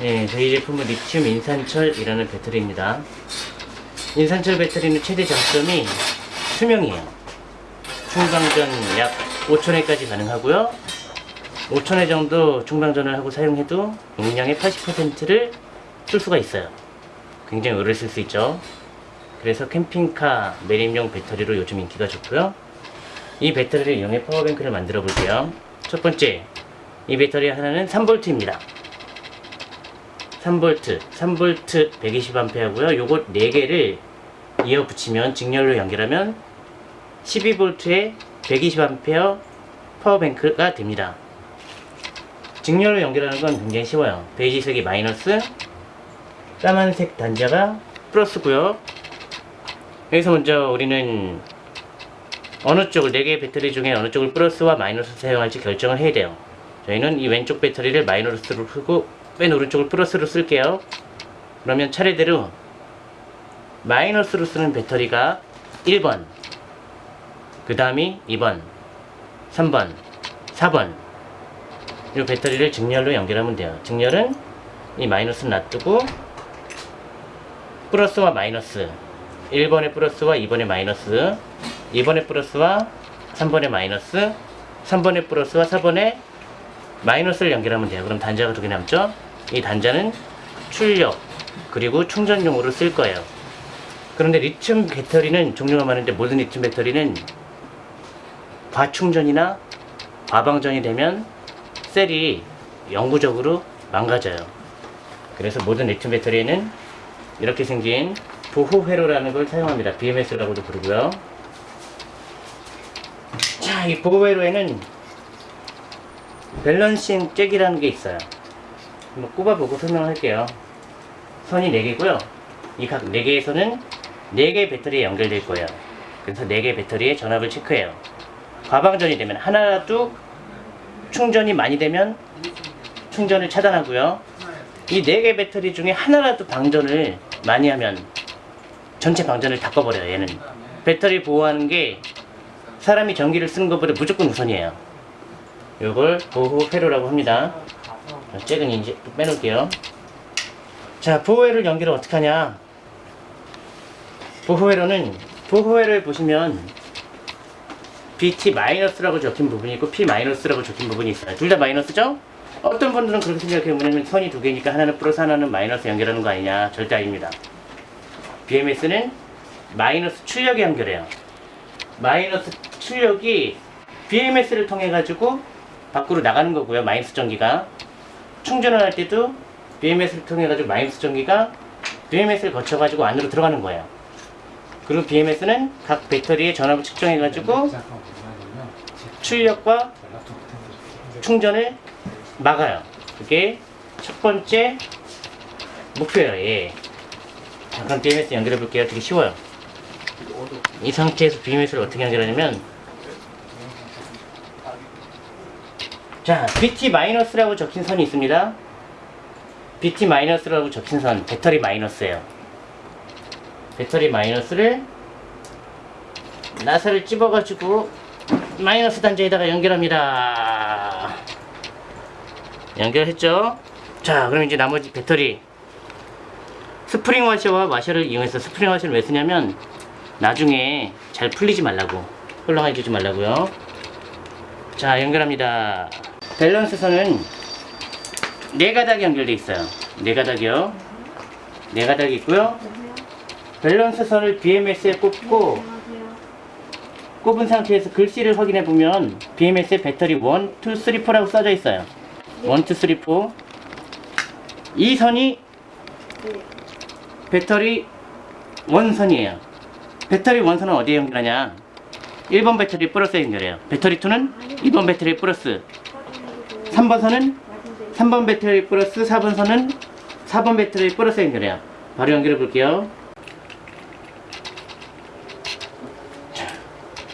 네, 저희 제품은 리튬 인산철이라는 배터리입니다. 인산철 배터리는 최대 장점이 수명이에요. 충방전 약 5천회까지 가능하고요. 5천회 정도 충방전을 하고 사용해도 용량의 80%를 쓸 수가 있어요. 굉장히 오래 쓸 수 있죠. 그래서 캠핑카 매립용 배터리로 요즘 인기가 좋고요. 이 배터리를 이용해 파워뱅크를 만들어 볼게요. 첫 번째, 이 배터리 하나는 3V입니다. 3V, 3V 120A고요. 요거 4개를 이어 붙이면 직렬로 연결하면 12V에 120A 파워뱅크가 됩니다. 직렬로 연결하는 건 굉장히 쉬워요. 베이지색이 마이너스, 까만색 단자가 플러스고요. 여기서 먼저 우리는 어느 쪽을 4개의 배터리 중에 어느 쪽을 플러스와 마이너스 사용할지 결정을 해야 돼요. 저희는 이 왼쪽 배터리를 마이너스로 쓰고 맨 오른쪽을 플러스로 쓸게요. 그러면 차례대로 마이너스로 쓰는 배터리가 1번, 그 다음이 2번, 3번, 4번 이 배터리를 직렬로 연결하면 돼요. 직렬은 이 마이너스는 놔두고 플러스와 마이너스 1번의 플러스와 2번의 마이너스 2번의 플러스와 3번의 마이너스 3번의 플러스와 4번의 마이너스를 연결하면 돼요. 그럼 단자가 두 개 남죠? 이 단자는 출력 그리고 충전용으로 쓸 거예요. 그런데 리튬 배터리는 종류가 많은데 모든 리튬 배터리는 과충전이나 과방전이 되면 셀이 영구적으로 망가져요. 그래서 모든 리튬 배터리에는 이렇게 생긴 보호 회로라는 걸 사용합니다. BMS라고도 부르고요. 자, 이 보호 회로에는 밸런싱 잭이라는 게 있어요. 한번 꼽아보고 설명할게요. 선이 4개고요. 이 각 4개에서는 4개의 배터리에 연결될 거예요. 그래서 4개의 배터리의 전압을 체크해요. 과방전이 되면 하나라도 충전이 많이 되면 충전을 차단하고요. 이 4개 배터리 중에 하나라도 방전을 많이 하면 전체 방전을 다 꺼버려요. 얘는 배터리 보호하는 게 사람이 전기를 쓰는 것보다 무조건 우선이에요. 요걸 보호 회로라고 합니다. 자, 잭은 이제 또 빼놓을게요. 자, 보호회를 연결을 어떻게 하냐? 보호회로는 보호회를 보시면 BT-라고 적힌 부분이 있고 P-라고 적힌 부분이 있어요. 둘 다 마이너스죠? 어떤 분들은 그렇게 생각해요. 뭐냐면 선이 두 개니까 하나는 플러스 하나는 마이너스 연결하는 거 아니냐. 절대 아닙니다. BMS는 마이너스 출력에 연결해요. 마이너스 출력이 BMS를 통해 가지고 밖으로 나가는 거고요. 마이너스 전기가 충전을 할 때도 BMS를 통해 가지고 마이너스 전기가 BMS를 거쳐 가지고 안으로 들어가는 거예요. 그리고 BMS는 각 배터리의 전압을 측정해 가지고 출력과 충전을 막아요. 그게 첫 번째 목표예요. 예. 잠깐 BMS 연결해 볼게요. 되게 쉬워요. 이 상태에서 BMS를 어떻게 연결하냐면 자, BT-라고 적힌 선이 있습니다. BT-라고 적힌 선, 배터리 마이너스예요. 배터리 마이너스를 나사를 찝어가지고 마이너스 단자에다가 연결합니다. 연결했죠? 자, 그럼 이제 나머지 배터리 스프링 와셔와 와셔를 이용해서 스프링 와셔를 왜 쓰냐면 나중에 잘 풀리지 말라고 흘러가지지 말라고요. 자, 연결합니다. 밸런스 선은 네 가닥이 연결돼 있어요. 네 가닥이요. 네 가닥이 있고요. 밸런스 선을 BMS에 꽂고 꼽은 상태에서 글씨를 확인해 보면 BMS에 배터리 1, 2, 3, 4라고 써져 있어요. 1, 2, 3, 4. 이 선이 배터리 원선이에요. 배터리 원선은 어디에 연결하냐? 1번 배터리 플러스에 연결해요. 배터리 2는 2번 배터리 플러스. 3번 선은 3번 배터리 플러스 4번 선은 4번 배터리 플러스에 연결해요. 바로 연결해 볼게요.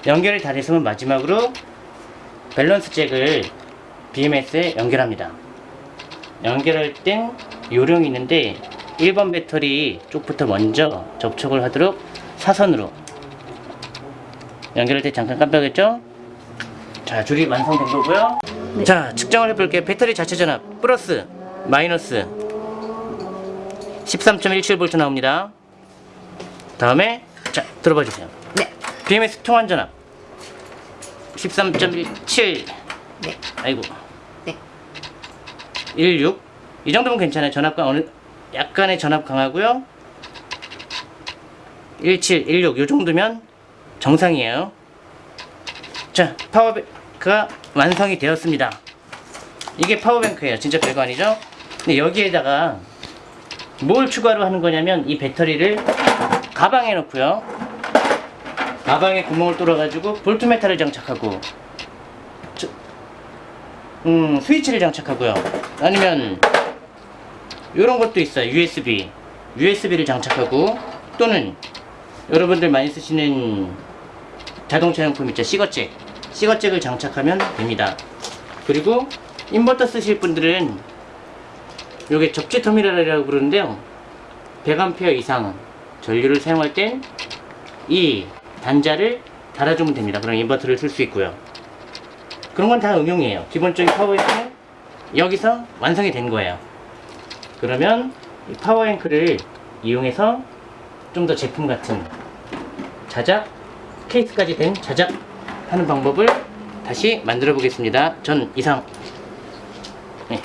연결이 다 됐으면 마지막으로 밸런스 잭을 BMS에 연결합니다. 연결할 땐 요령이 있는데 1번 배터리 쪽부터 먼저 접촉을 하도록 사선으로 연결할 때 잠깐 깜빡했죠? 자 줄이 완성된 거고요 자 측정을 해볼게요 배터리 자체 전압 플러스 마이너스 13.17V 나옵니다. 다음에 자 들어봐 주세요. 네. BMS 통환 전압 13.17 네. 아이고 네. 16. 이 정도면 괜찮아요. 전압과 어느 약간의 전압 강하고요. 17, 16. 이 정도면 정상이에요. 자, 파워뱅크가 완성이 되었습니다. 이게 파워뱅크예요. 진짜 별거 아니죠? 근데 여기에다가 뭘 추가로 하는 거냐면 이 배터리를 가방에 넣고요. 가방에 구멍을 뚫어 가지고 볼트메타를 장착하고 저- 음, 스위치를 장착하고요. 아니면 이런 것도 있어요. USB. USB를 장착하고 또는 여러분들 많이 쓰시는 자동차 용품 있죠. 시거잭. 시거잭을 장착하면 됩니다. 그리고 인버터 쓰실 분들은 요게 접지 터미널이라고 부르는데요. 100A 이상 전류를 사용할 땐 이 단자를 달아주면 됩니다. 그럼 인버터를 쓸 수 있고요. 그런 건 다 응용이에요. 기본적인 파워뱅크는 여기서 완성이 된 거예요. 그러면 이 파워뱅크를 이용해서 좀 더 제품 같은 자작 케이스까지 된 자작 하는 방법을 다시 만들어 보겠습니다. 전 이상 네,